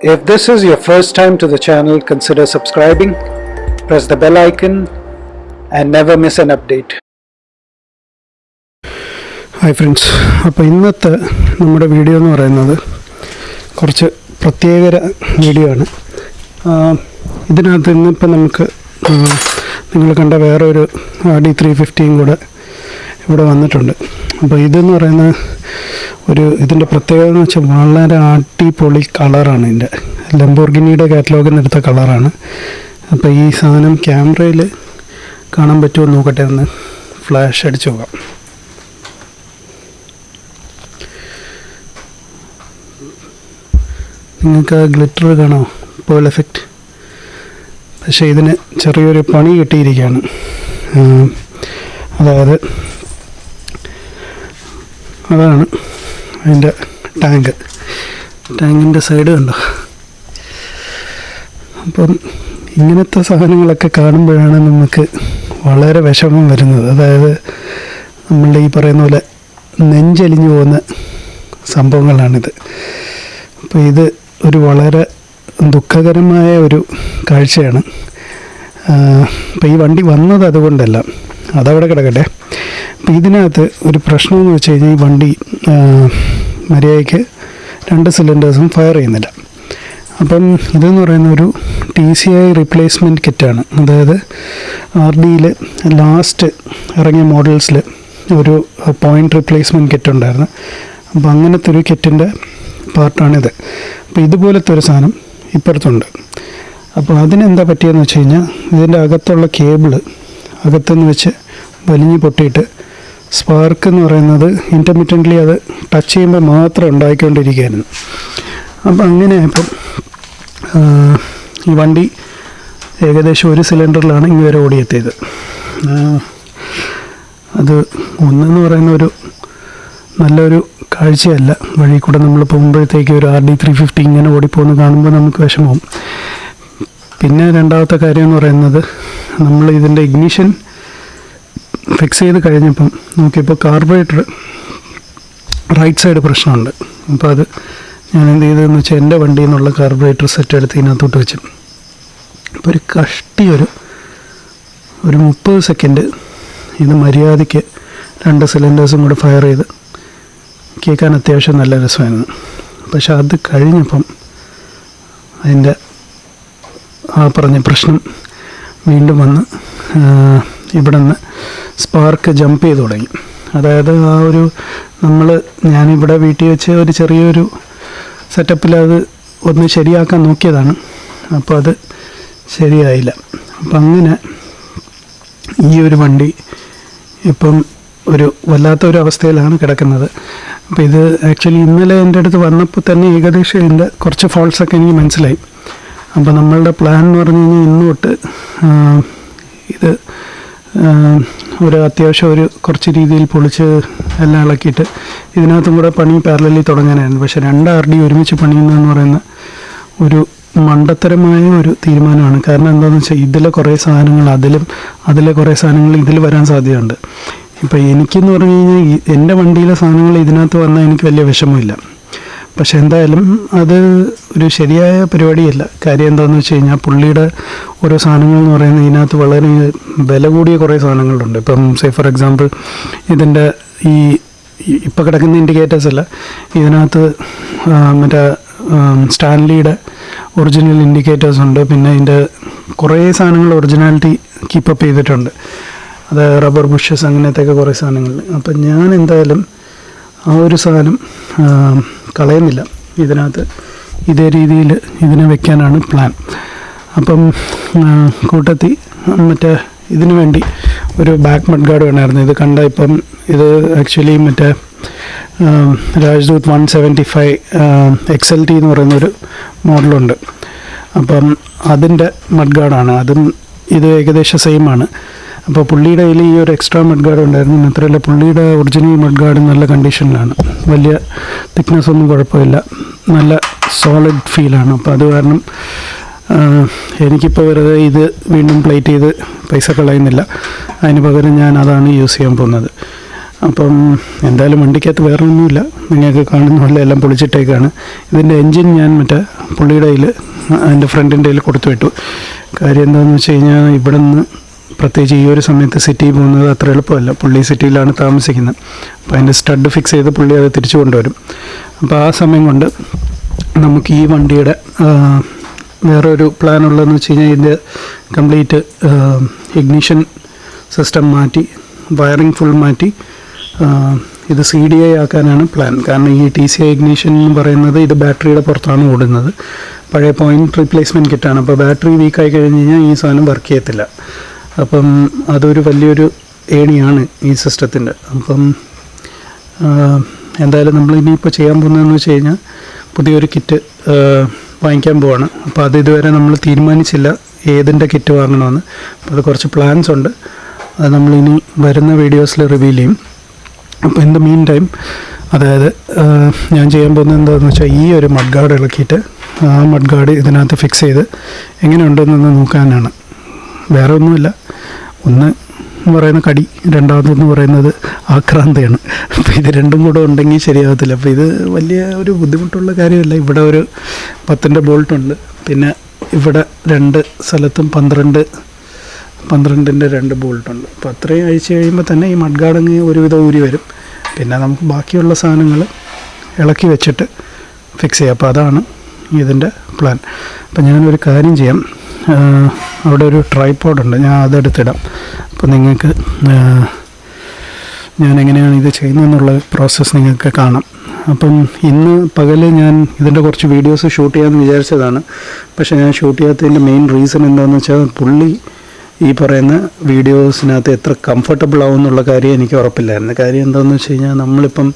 If this is your first time to the channel, consider subscribing, press the bell icon, and never miss an update. Hi friends അപ്പോൾ ഇന്നത്തെ നമ്മുടെ video എന്ന് പറയുന്നത് കുറച്ച് പ്രത്യേകര video ആണ് ഇതിനകത്ത് ഇന്നിപ്പോൾ നമുക്ക് നിങ്ങൾ കണ്ട വേറൊരു ഡി ത്രീ ഫിഫ്റ്റിയും കൂടെ ഇവിടെ വന്നിട്ടുണ്ട്. അപ്പോൾ ഇതെന്ന് പറയുന്ന ഒരു ഇതിന്റെ പ്രത്യേകത എന്ന് വെച്ചാൽ വളരെ അടിപൊളി കളറാണ് ഇതിന്റെ ലംബോർഗിനിയുടെ കാറ്റലോഗിൽ നിന്ന് കളറാണ്. അപ്പോൾ ഈ സാധനം ക്യാമറയിൽ കാണാൻ പറ്റുമോ നോക്കട്ടെ ഒന്ന് ഫ്ലാഷ് അടിച്ച് നോക്കാം. നിങ്ങൾക്ക് ആ ഗ്ലിറ്റർ കാണോ? പേൾ എഫക്റ്റ് പക്ഷേ ഇതിന് ചെറിയൊരു പണി കിട്ടിയിരിക്കുകയാണ്. അതായത് അതാണ് അതിന്റെ ടാങ്ക്. ടാങ്കിന്റെ സൈഡ് കണ്ടോ? അപ്പം ഇങ്ങനത്തെ സാധനങ്ങളൊക്കെ കാണുമ്പോഴാണ് നമുക്ക് വളരെ വിഷമം വരുന്നത്. അതായത് നമ്മളുടെ ഈ പറയുന്ന പോലെ നെഞ്ചലിഞ്ഞു പോകുന്ന സംഭവങ്ങളാണിത്. അപ്പോൾ ഇത് ഒരു വളരെ ദുഃഖകരമായ ഒരു കാഴ്ചയാണ്. അപ്പോൾ ഈ വണ്ടി വന്നത് അതുകൊണ്ടല്ല. അതവിടെ കിടക്കട്ടെ. അപ്പോൾ ഇതിനകത്ത് ഒരു പ്രശ്നമെന്ന് വെച്ച് കഴിഞ്ഞാൽ ഈ വണ്ടി മര്യാദയ്ക്ക് രണ്ട് സിലിണ്ടേഴ്സും ഫയർ ചെയ്യുന്നില്ല. അപ്പം ഇതെന്ന് പറയുന്ന ഒരു ടി സി ഐ റീപ്ലേസ്മെന്റ് കിറ്റാണ് അതായത് ആർ ഡിയിൽ ലാസ്റ്റ് ഇറങ്ങിയ മോഡൽസിൽ ഒരു പോയിന്റ് റീപ്ലേസ്മെന്റ് കിറ്റ് ഉണ്ടായിരുന്നു. അപ്പം അങ്ങനത്തെ ഒരു കിറ്റിന്റെ പാർട്ടാണിത്. അപ്പോൾ ഇതുപോലത്തെ ഒരു സാധനം ഇപ്പുറത്തുണ്ട്. അപ്പോൾ അതിനെന്താ പറ്റിയെന്ന് വെച്ച് കഴിഞ്ഞാൽ ഇതിന്റെ അകത്തുള്ള കേബിൾ അകത്തുനിന്ന് വെച്ച് വലിഞ്ഞ് പൊട്ടിയിട്ട് സ്പാർക്ക് എന്ന് പറയുന്നത് ഇന്റർമീഡിയന്റ്ലി അത് ടച്ച് ചെയ്യുമ്പോൾ മാത്രം ഉണ്ടായിക്കൊണ്ടിരിക്കുകയായിരുന്നു. അപ്പം അങ്ങനെ ഇപ്പം ഈ വണ്ടി ഏകദേശം ഒരു സിലിണ്ടറിലാണ് ഇങ്ങനെ ഓടിയെത്തിയത്. അത് ഒന്നെന്ന് പറയുന്ന ഒരു നല്ലൊരു കാഴ്ചയല്ല. വഴി കൂടെ നമ്മൾ പോകുമ്പോഴത്തേക്ക് ഒരു ആർ ഡി ത്രീ ഫിഫ്റ്റി ഇങ്ങനെ ഓടിപ്പോകുന്ന കാണുമ്പോൾ നമുക്ക് വിഷമവും. പിന്നെ രണ്ടാമത്തെ കാര്യം എന്ന് പറയുന്നത് നമ്മൾ ഇതിന്റെ ഇഗ്നിഷൻ ഫിക്സ് ചെയ്ത് കഴിഞ്ഞപ്പം നോക്കിയപ്പോൾ കാർബറേറ്റർ റൈറ്റ് സൈഡ് പ്രശ്നമുണ്ട്. അപ്പോൾ അത് ഞാൻ എന്ത് ചെയ്തതെന്ന് വെച്ചാൽ എന്റെ വണ്ടിയിൽ നിന്നുള്ള കാർബറേറ്റർ സെറ്റ് എടുത്ത് ഇതിനകത്തോട്ട് വെച്ചു. അപ്പോൾ ഒരു കഷ്ടി ഒരു ഒരു മുപ്പത് സെക്കൻഡ് ഇത് മര്യാദയ്ക്ക് രണ്ട് സിലിണ്ടേഴ്സും കൂടെ ഫയർ ചെയ്ത് കേൾക്കാൻ അത്യാവശ്യം നല്ല രസമായിരുന്നു. പക്ഷെ അത് കഴിഞ്ഞപ്പം അതിന്റെ ആ പറഞ്ഞ പ്രശ്നം വീണ്ടും വന്ന് ഇവിടെ നിന്ന് സ്പാർക്ക് ജമ്പ് ചെയ്ത് തുടങ്ങി. അതായത് ആ ഒരു നമ്മൾ ഞാനിവിടെ വീട്ടിൽ വെച്ച് ഒരു ചെറിയൊരു സെറ്റപ്പിൽ അത് ഒന്ന് ശരിയാക്കാൻ നോക്കിയതാണ്. അപ്പോൾ അത് ശരിയായില്ല. അപ്പം അങ്ങനെ ഈ ഒരു വണ്ടി ഇപ്പം ഒരു വല്ലാത്ത ഒരു അവസ്ഥയിലാണ് കിടക്കുന്നത്. അപ്പോൾ ഇത് ആക്ച്വലി ഇന്നലെ എന്റെ അടുത്ത് വന്നപ്പോൾ തന്നെ ഏകദേശം ഇതിന്റെ കുറച്ച് ഫോൾട്സൊക്കെ എനിക്ക് മനസ്സിലായി. അപ്പോൾ നമ്മളുടെ പ്ലാൻ എന്ന് പറഞ്ഞു കഴിഞ്ഞാൽ ഇന്ന് തൊട്ട് ഇത് ഒരു അത്യാവശ്യം ഒരു കുറച്ച് രീതിയിൽ പൊളിച്ച് എല്ലാം ഇളക്കിയിട്ട് ഇതിനകത്തും കൂടെ പണി പാരലലി തുടങ്ങാനായിരുന്നു. പക്ഷേ രണ്ട് ആർ ഡി ഒരുമിച്ച് പണിയുന്നതെന്ന് പറയുന്ന ഒരു മണ്ടത്തരമായ ഒരു തീരുമാനമാണ്. കാരണം എന്താണെന്ന് വെച്ചാൽ ഇതിലെ കുറേ സാധനങ്ങൾ അതിലും അതിലെ കുറേ സാധനങ്ങൾ ഇതിൽ വരാൻ സാധ്യതയുണ്ട്. ഇപ്പോൾ എനിക്കെന്ന് പറഞ്ഞു കഴിഞ്ഞാൽ എന്റെ വണ്ടിയിലെ സാധനങ്ങൾ ഇതിനകത്ത് വന്നാൽ എനിക്ക് വലിയ വിഷമമില്ല. പക്ഷെ എന്തായാലും അത് ഒരു ശരിയായ പരിപാടിയല്ല. കാര്യം എന്താണെന്ന് വെച്ച് കഴിഞ്ഞാൽ പുള്ളിയുടെ ഓരോ സാധനങ്ങൾ എന്ന് പറയുന്നത് ഇതിനകത്ത് വളരെ വില കൂടിയ കുറേ സാധനങ്ങളുണ്ട്. ഇപ്പം സേ ഫോർ എക്സാമ്പിൾ ഇതിന്റെ ഈ ഇപ്പം കിടക്കുന്ന ഇൻഡിക്കേറ്റേഴ്സ് അല്ല. ഇതിനകത്ത് മറ്റേ സ്റ്റാൻലിയുടെ ഒറിജിനൽ ഇൻഡിക്കേറ്റേഴ്സ് ഉണ്ട്. പിന്നെ ഇതിന്റെ കുറേ സാധനങ്ങൾ ഒറിജിനാലിറ്റി കീപ്പപ്പ് ചെയ്തിട്ടുണ്ട്. അത് റബ്ബർ ബുഷസ് അങ്ങനത്തെയൊക്കെ കുറേ സാധനങ്ങൾ. അപ്പം ഞാൻ എന്തായാലും ആ ഒരു സാധനം കളയുന്നില്ല. ഇതിനകത്ത് ഇതേ രീതിയിൽ ഇതിനെ വെക്കാനാണ് പ്ലാൻ അപ്പം കൂട്ടത്തി മറ്റേ ഇതിനു വേണ്ടി ഒരു ബാക്ക് മഡ് ഗാർഡ് വേണമായിരുന്നു ഇത് കണ്ട ഇപ്പം ഇത് ആക്ച്വലി മറ്റേ Rajdoot Rajdoot one seventy five X L T എന്ന് പറയുന്നൊരു മോഡലുണ്ട് അപ്പം അതിന്റെ മഡ് ഗാർഡാണ് അതും ഇത് ഏകദേശം സെയിമാണ് അപ്പോൾ പുള്ളിയുടെ കയ്യിൽ ഈ ഒരു എക്സ്ട്രാ മഡ് ഗാർഡ് ഉണ്ടായിരുന്നു. മാത്രമല്ല പുള്ളിയുടെ ഒറിജിനൽ മഡ് ഗാർഡ് നല്ല കണ്ടീഷനിലാണ് വലിയ തിക്നെസ് ഒന്നും കുഴപ്പമില്ല. നല്ല സോളിഡ് ഫീലാണ് അപ്പോൾ അത് കാരണം എനിക്കിപ്പോൾ വെറുതെ ഇത് വീണ്ടും പ്ലേറ്റ് ചെയ്ത് പൈസ കളയുന്നില്ല. അതിന് പകരം ഞാൻ അതാണ് യൂസ് ചെയ്യാൻ പോകുന്നത്. അപ്പം എന്തായാലും വണ്ടിക്കകത്ത് വേറെ ഒന്നുമില്ല നിങ്ങൾക്ക് കാണുന്ന പോലെ എല്ലാം പൊളിച്ചിട്ടേക്കാണ്. ഇതിന്റെ എൻജിൻ ഞാൻ മറ്റേ പുള്ളിയുടെ കയ്യിൽ എന്റെ ഫ്രണ്ടിന്റെ കയ്യിൽ കൊടുത്തു വിട്ടു കാര്യം എന്താണെന്ന് വെച്ച് കഴിഞ്ഞാൽ ഇവിടെ നിന്ന് പ്രത്യേകിച്ച് ഈ ഒരു സമയത്ത് സിറ്റിയിൽ പോകുന്നത് അത്ര എളുപ്പമല്ല. പുള്ളി സിറ്റിയിലാണ് താമസിക്കുന്നത്. അപ്പോൾ അതിന്റെ സ്റ്റഡ് ഫിക്സ് ചെയ്ത് പുള്ളി അത് തിരിച്ചു കൊണ്ടുവരും. അപ്പോൾ ആ സമയം കൊണ്ട് നമുക്ക് ഈ വണ്ടിയുടെ വേറെ ഒരു പ്ലാൻ ഉള്ളതെന്ന് വെച്ച് കഴിഞ്ഞാൽ ഇതിന്റെ കംപ്ലീറ്റ് ഇഗ്നിഷൻ സിസ്റ്റം മാറ്റി വയറിംഗ് ഫുൾ മാറ്റി ഇത് സി ഡി ഐ ആക്കാനാണ് പ്ലാൻ കാരണം ഈ ടി സി ഐ ഇഗ്നിഷൻ എന്ന് പറയുന്നത് ഇത് ബാറ്ററിയുടെ പുറത്താണ് ഓടുന്നത്. പഴയ പോയിന്റ് റീപ്ലേസ്മെന്റ് കിറ്റാണ് അപ്പോൾ ബാറ്ററി വീക്കായി കഴിഞ്ഞ് കഴിഞ്ഞാൽ ഈ സാധനം വർക്ക് ചെയ്യത്തില്ല. അപ്പം അതൊരു വലിയൊരു ഏണിയാണ് ഈ സിസ്റ്റത്തിന്റെ. അപ്പം എന്തായാലും നമ്മൾ ഇനിയിപ്പോൾ ചെയ്യാൻ പോകുന്നതെന്ന് വെച്ച് കഴിഞ്ഞാൽ പുതിയൊരു കിറ്റ് വാങ്ങിക്കാൻ പോവാണ്. അപ്പോൾ അത് ഇതുവരെ നമ്മൾ തീരുമാനിച്ചില്ല ഏതിന്റെ കിറ്റ് വാങ്ങണമെന്ന്. അപ്പോൾ അത് കുറച്ച് പ്ലാൻസ് ഉണ്ട്. അത് നമ്മളിനി വരുന്ന വീഡിയോസിൽ റിവീൽ ചെയ്യും. അപ്പോൾ ഇൻ ദ മീൻ ടൈം അതായത് ഞാൻ ചെയ്യാൻ പോകുന്നത് എന്താണെന്ന് വെച്ചാൽ ഈ ഒരു മഡ് ഗാർഡ് ഇളക്കിയിട്ട് ആ മഡ് ഗാർഡ് ഇതിനകത്ത് ഫിക്സ് ചെയ്ത് എങ്ങനെയുണ്ടെന്നൊന്ന് നോക്കാനാണ്. വേറെ ഒന്നുമില്ല ഒന്ന് പറയുന്ന കടി രണ്ടാമതെന്ന് പറയുന്നത് ആക്രാന്തയാണ്. അപ്പോൾ ഇത് രണ്ടും കൂടെ ഉണ്ടെങ്കിൽ ശരിയാകത്തില്ല അപ്പോൾ ഇത് വലിയ ഒരു ബുദ്ധിമുട്ടുള്ള കാര്യമല്ല. ഇവിടെ ഒരു പത്തിന്റെ ബോൾട്ടുണ്ട് പിന്നെ ഇവിടെ രണ്ട് സ്ഥലത്തും പന്ത്രണ്ട് പന്ത്രണ്ടിന്റെ രണ്ട് ബോൾട്ടുണ്ട് അപ്പോൾ അത്രയും അഴിച്ച് കഴിയുമ്പോൾ തന്നെ ഈ മഡ്ഗാർഡങ്ങ് ഒരുവിധം ഊരി വരും. പിന്നെ നമുക്ക് ബാക്കിയുള്ള സാധനങ്ങൾ ഇളക്കി വെച്ചിട്ട് ഫിക്സ് ചെയ്യാം. അപ്പോൾ അതാണ് ഇതിന്റെ പ്ലാൻ അപ്പം ഞാനൊരു കാര്യം ചെയ്യാം. അവിടെ ഒരു ട്രൈപ്പോഡ് ഉണ്ട്. ഞാൻ അതെടുത്തിടാം. അപ്പോൾ നിങ്ങൾക്ക് ഞാൻ എങ്ങനെയാണ് ഇത് ചെയ്യുന്നതെന്നുള്ള പ്രോസസ്സ് നിങ്ങൾക്ക് കാണാം. അപ്പം ഇന്ന് പകൽ ഞാൻ ഇതിന്റെ കുറച്ച് വീഡിയോസ് ഷൂട്ട് ചെയ്യാമെന്ന് വിചാരിച്ചതാണ്. പക്ഷേ ഞാൻ ഷൂട്ട് ചെയ്യാത്തതിന്റെ മെയിൻ റീസൺ എന്താണെന്ന് വെച്ചാൽ പുള്ളി ഈ പറയുന്ന വീഡിയോസിനകത്ത് എത്ര കംഫർട്ടബിൾ ആവും എന്നുള്ള കാര്യം എനിക്ക് ഉറപ്പില്ലായിരുന്നു. കാര്യം എന്താണെന്ന് വെച്ച് കഴിഞ്ഞാൽ നമ്മളിപ്പം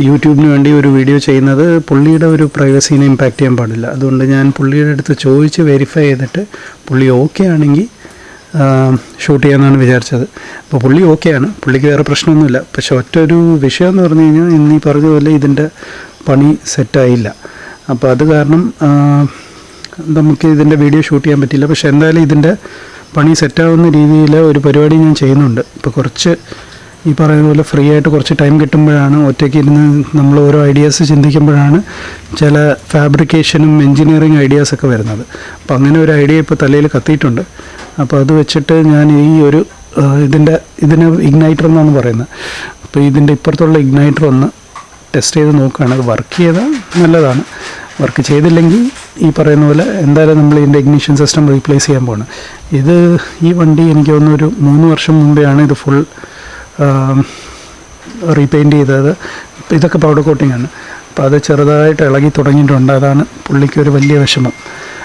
യൂട്യൂബിന് വേണ്ടി ഒരു വീഡിയോ ചെയ്യുന്നത് പുള്ളിയുടെ ഒരു പ്രൈവസീനെ ഇമ്പാക്റ്റ് ചെയ്യാൻ പാടില്ല. അതുകൊണ്ട് ഞാൻ പുള്ളിയുടെ അടുത്ത് ചോദിച്ച് വെരിഫൈ ചെയ്തിട്ട് പുള്ളി ഓക്കെ ആണെങ്കിൽ ഷൂട്ട് ചെയ്യാമെന്നാണ് വിചാരിച്ചത്. അപ്പോൾ പുള്ളി ഓക്കെയാണ് പുള്ളിക്ക് വേറെ പ്രശ്നമൊന്നുമില്ല. പക്ഷെ ഒറ്റൊരു വിഷയം എന്ന് പറഞ്ഞു കഴിഞ്ഞാൽ ഇന്ന് പറഞ്ഞ പോലെ ഇതിന്റെ പണി സെറ്റായില്ല അപ്പോൾ അത് കാരണം നമുക്ക് ഇതിന്റെ വീഡിയോ ഷൂട്ട് ചെയ്യാൻ പറ്റില്ല. പക്ഷെ എന്തായാലും ഇതിന്റെ പണി സെറ്റാവുന്ന രീതിയിൽ ഒരു പരിപാടി ഞാൻ ചെയ്യുന്നുണ്ട്. ഇപ്പോൾ കുറച്ച് ഈ പറയുന്ന പോലെ ഫ്രീ ആയിട്ട് കുറച്ച് ടൈം കിട്ടുമ്പോഴാണ് ഒറ്റയ്ക്ക് ഇരുന്ന് നമ്മൾ ഓരോ ഐഡിയാസ് ചിന്തിക്കുമ്പോഴാണ് ചില ഫാബ്രിക്കേഷനും എൻജിനീയറിങ് ഐഡിയാസൊക്കെ വരുന്നത്. അപ്പോൾ അങ്ങനെ ഒരു ഐഡിയ ഇപ്പോൾ തലയിൽ കത്തിയിട്ടുണ്ട്. അപ്പോൾ അത് വെച്ചിട്ട് ഞാൻ ഈ ഒരു ഇതിന്റെ ഇതിന് ഇഗ്നൈറ്റർ എന്നാണ് പറയുന്നത്. അപ്പോൾ ഇതിന്റെ ഇപ്പുറത്തുള്ള ഇഗ്നൈറ്റർ ഒന്ന് ടെസ്റ്റ് ചെയ്ത് നോക്കുകയാണ്. അത് വർക്ക് ചെയ്താൽ നല്ലതാണ്. വർക്ക് ചെയ്തില്ലെങ്കിൽ ഈ പറയുന്ന പോലെ എന്തായാലും നമ്മൾ ഇതിന്റെ ഇഗ്നിഷൻ സിസ്റ്റം റീപ്ലേസ് ചെയ്യാൻ പോകണം ഇത് ഈ വണ്ടി എനിക്ക് തോന്നുന്നു ഒരു മൂന്ന് വർഷം മുമ്പെയാണ് ഇത് ഫുൾ റീപെയിന്റ് ചെയ്തത്. ഇതൊക്കെ പൗഡർ കോട്ടിംഗ് ആണ്. അപ്പോൾ അത് ചെറുതായിട്ട് ഇളകി തുടങ്ങിയിട്ടുണ്ട്. അതാണ് പുള്ളിക്ക് ഒരു വലിയ വിഷമം.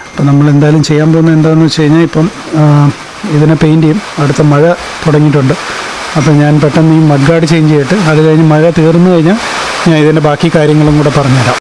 അപ്പോൾ നമ്മൾ എന്തായാലും ചെയ്യാൻ പോകുന്നത് എന്താണെന്ന് വെച്ച് കഴിഞ്ഞാൽ ഇപ്പം ഇതിനെ പെയിന്റ് ചെയ്യും. അടുത്ത മഴ തുടങ്ങിയിട്ടുണ്ട്. അപ്പോൾ ഞാൻ പെട്ടെന്ന് ഈ മഡ് ഗാർഡ് ചേഞ്ച് ചെയ്തിട്ട് അത് കഴിഞ്ഞ് മഴ തീർന്നു കഴിഞ്ഞാൽ ഞാൻ ഇതിന്റെ ബാക്കി കാര്യങ്ങളും കൂടെ പറഞ്ഞുതരാം.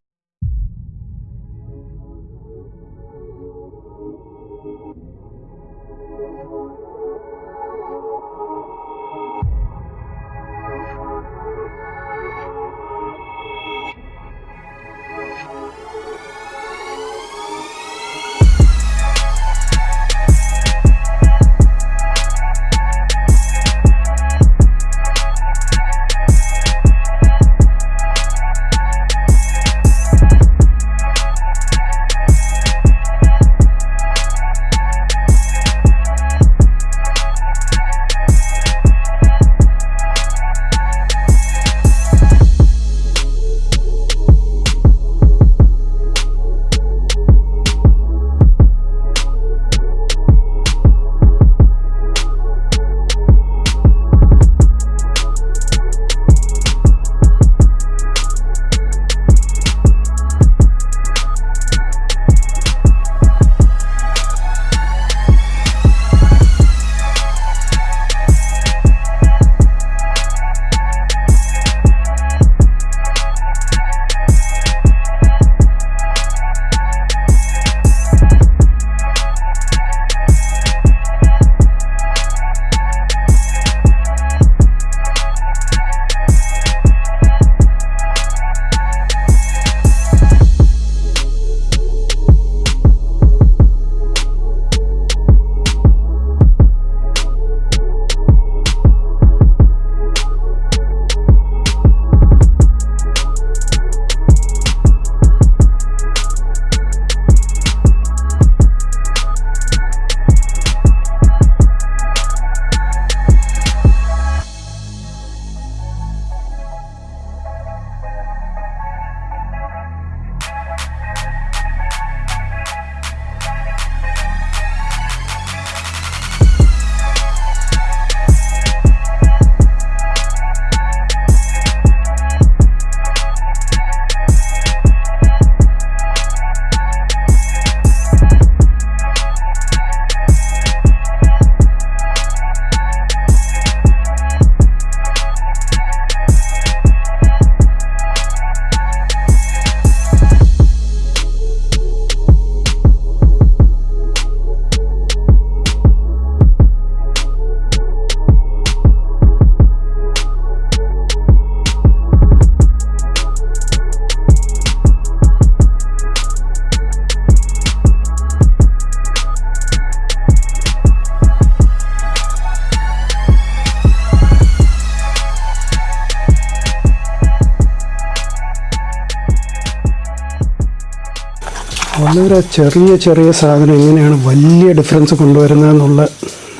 വളരെ ചെറിയ ചെറിയ സാധനം എങ്ങനെയാണ് വലിയ ഡിഫറൻസ് കൊണ്ടുവരുന്നതെന്നുള്ള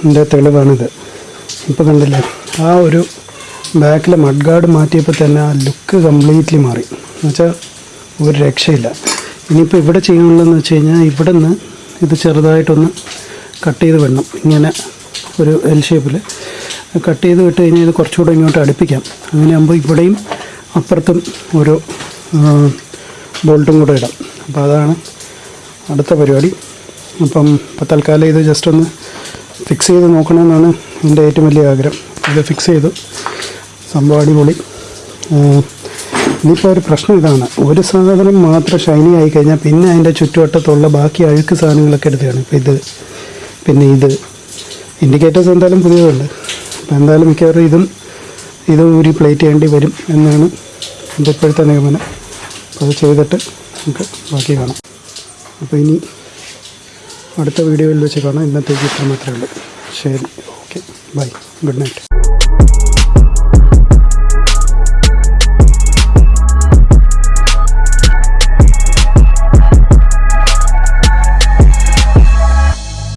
എന്റെ തെളിവാണിത്. ഇപ്പോൾ കണ്ടില്ലേ ആ ഒരു ബാക്കിലെ മഡ് ഗാർഡ് മാറ്റിയപ്പോൾ തന്നെ ആ ലുക്ക് കംപ്ലീറ്റ്ലി മാറി. എന്നുവെച്ചാൽ ഒരു രക്ഷയില്ല. ഇനിയിപ്പോൾ ഇവിടെ ചെയ്യാനുള്ളതെന്ന് വെച്ച് കഴിഞ്ഞാൽ ഇവിടെ നിന്ന് ഇത് ചെറുതായിട്ടൊന്ന് കട്ട് ചെയ്ത് വിടണം. ഇങ്ങനെ ഒരു എൽ ഷേപ്പിൽ കട്ട് ചെയ്ത് വിട്ട് കഴിഞ്ഞാൽ ഇത് കുറച്ചുകൂടെ ഇങ്ങോട്ട് അടുപ്പിക്കാം. അങ്ങനെയാകുമ്പോൾ ഇവിടെയും അപ്പുറത്തും ഒരു ബോൾട്ടും കൂടെ ഇടാം. അപ്പോൾ അതാണ് അടുത്ത പരിപാടി. അപ്പം ഇപ്പോൾ തൽക്കാലം ഇത് ജസ്റ്റ് ഒന്ന് ഫിക്സ് ചെയ്ത് നോക്കണമെന്നാണ് എന്റെ ഏറ്റവും വലിയ ആഗ്രഹം. ഇത് ഫിക്സ് ചെയ്തു. സംഭവം അടിപൊളി. ഇനിയിപ്പോൾ ഒരു പ്രശ്നം ഇതാണ്. ഒരു സാധനം മാത്രം ഷൈനി ആയി കഴിഞ്ഞാൽ പിന്നെ അതിന്റെ ചുറ്റുവട്ടത്തുള്ള ബാക്കി അഴുക്ക് സാധനങ്ങളൊക്കെ എടുക്കുകയാണ് ഇപ്പോൾ ഇത് പിന്നെ ഇത്. ഇൻഡിക്കേറ്റേഴ്സ് എന്തായാലും പുതിയതുണ്ട്. അപ്പോൾ എന്തായാലും മിക്കവാറും ഇതും ഇത് ഊരി പ്ലേറ്റ് ചെയ്യേണ്ടി വരും എന്നാണ് എന്റെ ഇപ്പോഴത്തെ നിഗമനം. അപ്പോൾ അത് ചെയ്തിട്ട് നമുക്ക് ബാക്കി കാണാം. അപ്പോൾ ഇനി അടുത്ത വീഡിയോയിൽ വെച്ച് കാണാം. ഇന്നത്തേക്ക് ഇത്ര മാത്രമേ ഉള്ളൂ. ശരി. ഓക്കെ. ബൈ. Good night.